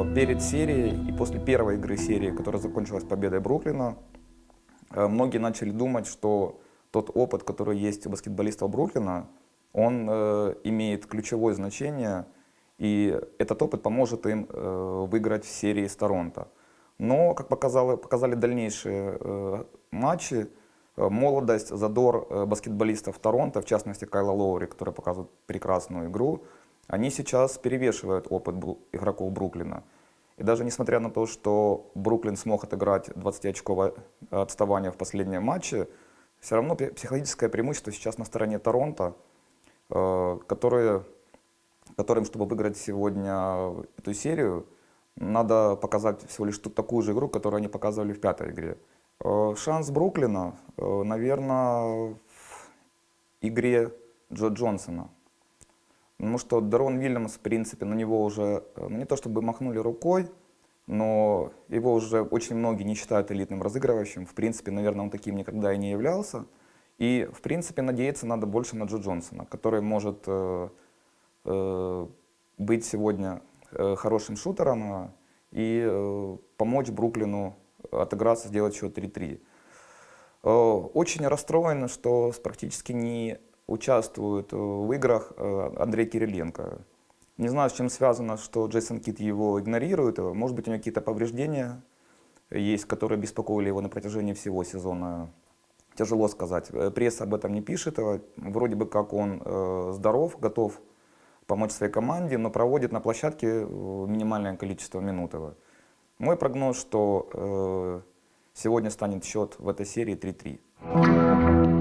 Э, перед серией и после первой игры серии, которая закончилась победой Бруклина, э, многие начали думать, что тот опыт, который есть у баскетболистов Бруклина, он э, имеет ключевое значение, и этот опыт поможет им выиграть в серии с Торонто. Но, как показало, показали дальнейшие матчи, молодость, задор баскетболистов Торонто, в частности Кайла Лоури, который показывает прекрасную игру, они сейчас перевешивают опыт игроков Бруклина. И даже несмотря на то, что Бруклин смог отыграть 20-очковое отставание в последнем матче, все равно психологическое преимущество сейчас на стороне Торонто, э, которые, которым, чтобы выиграть сегодня эту серию, надо показать всего лишь такую же игру, которую они показывали в пятой игре. Э, шанс Бруклина, э, наверное, в игре Джо Джонсона. Потому что Дарон Вильямс, в принципе, на него уже, э, ну не то чтобы махнули рукой, но его уже очень многие не считают элитным разыгрывающим. В принципе, наверное, он таким никогда и не являлся. И, в принципе, надеяться надо больше на Джо Джонсона, который может э, э, быть сегодня э, хорошим шутером э, и э, помочь Бруклину отыграться, сделать счет 3-3. Э, очень расстроен, что практически не участвует э, в играх э, Андрей Кириленко. Не знаю, с чем связано, что Джейсон Кит его игнорирует. Может быть, у него какие-то повреждения есть, которые беспокоили его на протяжении всего сезона. Тяжело сказать. Э, пресса об этом не пишет. Вроде бы как он здоров, готов помочь своей команде, но проводит на площадке минимальное количество минут. Мой прогноз, что сегодня станет счет в этой серии 3-3.